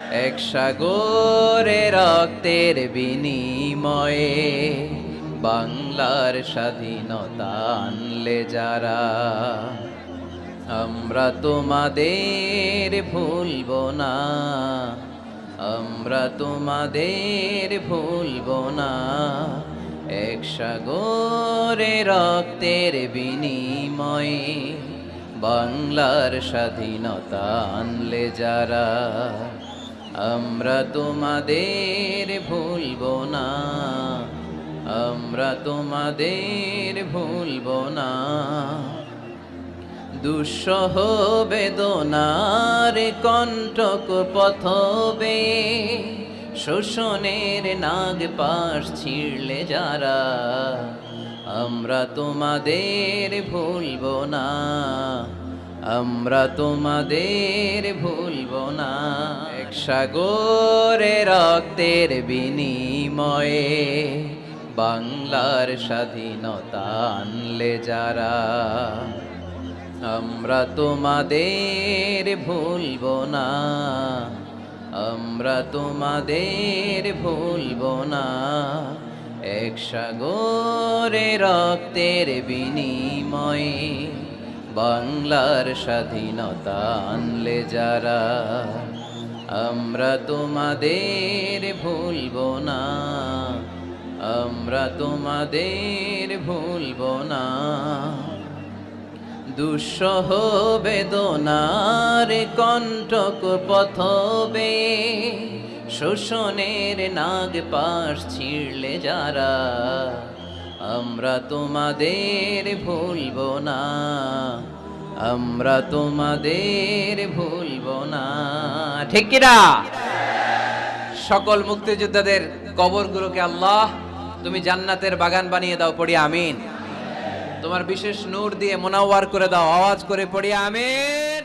এক সাগরে রক্তের বিনিময়ে বাংলার স্বাধীনতা আনলে যারা, আমরা তোমাদের ভুলব না, আমরা তোমাদের ভুলব না। এক সাগরে রক্তের বিনিময়ে বাংলার স্বাধীনতা আনলে যারা আমরা তোমাদের ভুলব না। আমরা তোমাদের ভুলব না। দুঃসহ বেদনার কণ্ঠক পথবে, শোষণের নাগ পাশ ছিঁড়লে যারা, আমরা তোমাদের ভুলব না। আমরা তোমাদের ভুলব না। এক সাগরে রক্তের বিনিময়ে বাংলার স্বাধীনতা আনলে যারা, আমরা তোমাদের ভুলব না। আমরা তোমাদের ভুলব না। এক সাগরে রক্তের বিনিময়ে বাংলার স্বাধীনতা আনলে যারা, আমরা তোমাদের ভুলব না, আমরা তোমাদের ভুলব না। দুঃসহ বেদনার কণ্ঠক পথবে, শোষণের নাগ পাশ ছিঁড়লে যারা আমরা তোমাদের ভুলব না, আমরা তোমাদের ভুলব না। ঠিক কিনা? সকল মুক্তিযোদ্ধাদের কবরগুলোকে আল্লাহ, তুমি জান্নাতের বাগান বানিয়ে দাও, পড়ি আমিন। তোমার বিশেষ নূর দিয়ে মোনাওয়ার করে দাও, আওয়াজ করে পড়ি আমিন।